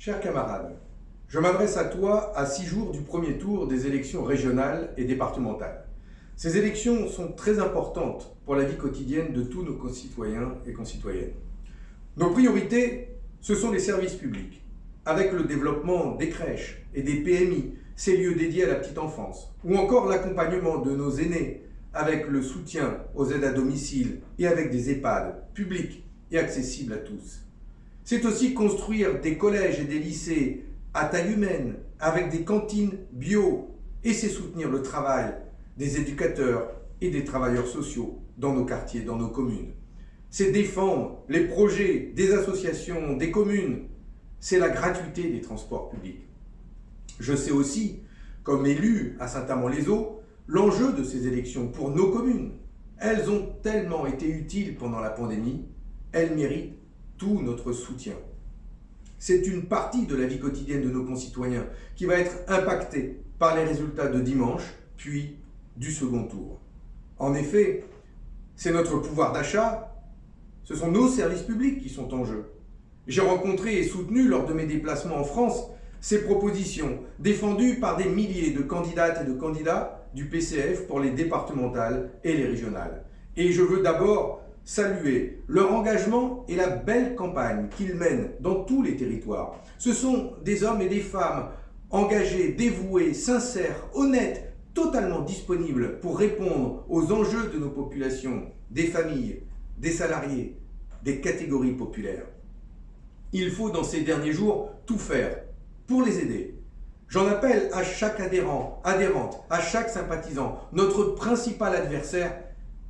Chers camarades, je m'adresse à toi à six jours du premier tour des élections régionales et départementales. Ces élections sont très importantes pour la vie quotidienne de tous nos concitoyens et concitoyennes. Nos priorités, ce sont les services publics, avec le développement des crèches et des PMI, ces lieux dédiés à la petite enfance, ou encore l'accompagnement de nos aînés, avec le soutien aux aides à domicile et avec des EHPAD publics et accessibles à tous. C'est aussi construire des collèges et des lycées à taille humaine, avec des cantines bio, et c'est soutenir le travail des éducateurs et des travailleurs sociaux dans nos quartiers, dans nos communes. C'est défendre les projets des associations, des communes. C'est la gratuité des transports publics. Je sais aussi, comme élu à Saint-Amand-les-Eaux, l'enjeu de ces élections pour nos communes. Elles ont tellement été utiles pendant la pandémie, elles méritent tout notre soutien. C'est une partie de la vie quotidienne de nos concitoyens qui va être impactée par les résultats de dimanche, puis du second tour. En effet, c'est notre pouvoir d'achat, ce sont nos services publics qui sont en jeu. J'ai rencontré et soutenu lors de mes déplacements en France ces propositions défendues par des milliers de candidates et de candidats du PCF pour les départementales et les régionales. Et je veux d'abord saluer leur engagement et la belle campagne qu'ils mènent dans tous les territoires. Ce sont des hommes et des femmes engagés, dévoués, sincères, honnêtes, totalement disponibles pour répondre aux enjeux de nos populations, des familles, des salariés, des catégories populaires. Il faut dans ces derniers jours tout faire pour les aider. J'en appelle à chaque adhérent, adhérente, à chaque sympathisant. Notre principal adversaire,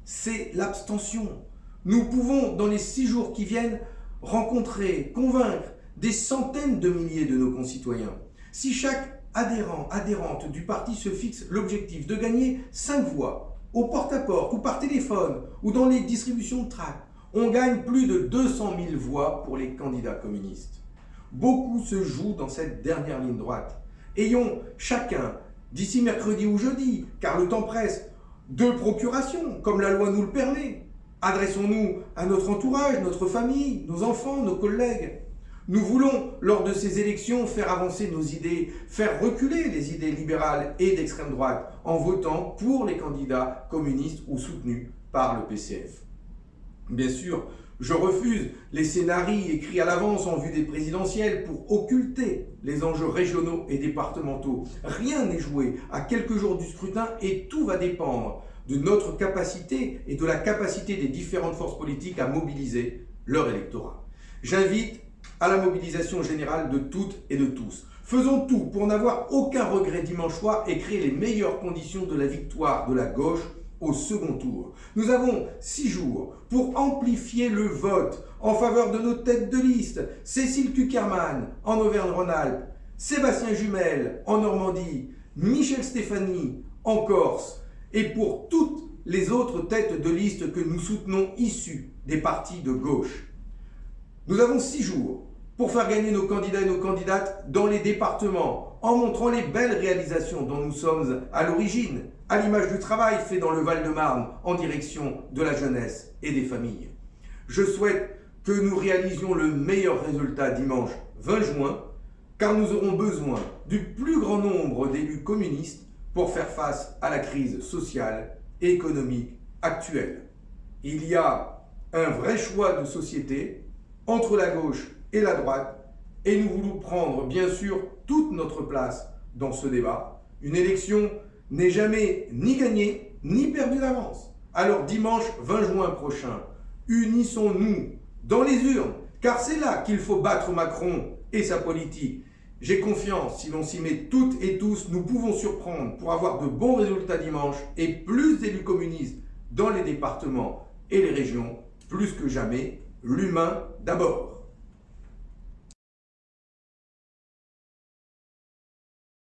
c'est l'abstention. Nous pouvons, dans les six jours qui viennent, rencontrer, convaincre des centaines de milliers de nos concitoyens. Si chaque adhérent, adhérente du parti se fixe l'objectif de gagner cinq voix, au porte-à-porte ou par téléphone ou dans les distributions de tracts, on gagne plus de 200 000 voix pour les candidats communistes. Beaucoup se joue dans cette dernière ligne droite. Ayons chacun, d'ici mercredi ou jeudi, car le temps presse, deux procurations, comme la loi nous le permet. Adressons-nous à notre entourage, notre famille, nos enfants, nos collègues. Nous voulons, lors de ces élections, faire avancer nos idées, faire reculer les idées libérales et d'extrême droite en votant pour les candidats communistes ou soutenus par le PCF. Bien sûr, je refuse les scénarios écrits à l'avance en vue des présidentielles pour occulter les enjeux régionaux et départementaux. Rien n'est joué à quelques jours du scrutin et tout va dépendre de notre capacité et de la capacité des différentes forces politiques à mobiliser leur électorat. J'invite à la mobilisation générale de toutes et de tous. Faisons tout pour n'avoir aucun regret dimanche soir et créer les meilleures conditions de la victoire de la gauche au second tour. Nous avons six jours pour amplifier le vote en faveur de nos têtes de liste. Cécile Kuckerman en Auvergne-Rhône-Alpes, Sébastien Jumel en Normandie, Michel Stéphanie en Corse, et pour toutes les autres têtes de liste que nous soutenons issues des partis de gauche. Nous avons six jours pour faire gagner nos candidats et nos candidates dans les départements, en montrant les belles réalisations dont nous sommes à l'origine, à l'image du travail fait dans le Val-de-Marne en direction de la jeunesse et des familles. Je souhaite que nous réalisions le meilleur résultat dimanche 20 juin, car nous aurons besoin du plus grand nombre d'élus communistes pour faire face à la crise sociale et économique actuelle. Il y a un vrai choix de société entre la gauche et la droite et nous voulons prendre bien sûr toute notre place dans ce débat. Une élection n'est jamais ni gagnée ni perdue d'avance. Alors dimanche 20 juin prochain, unissons-nous dans les urnes, car c'est là qu'il faut battre Macron et sa politique. J'ai confiance, si l'on s'y met toutes et tous, nous pouvons surprendre pour avoir de bons résultats dimanche et plus d'élus communistes dans les départements et les régions, plus que jamais, l'humain d'abord.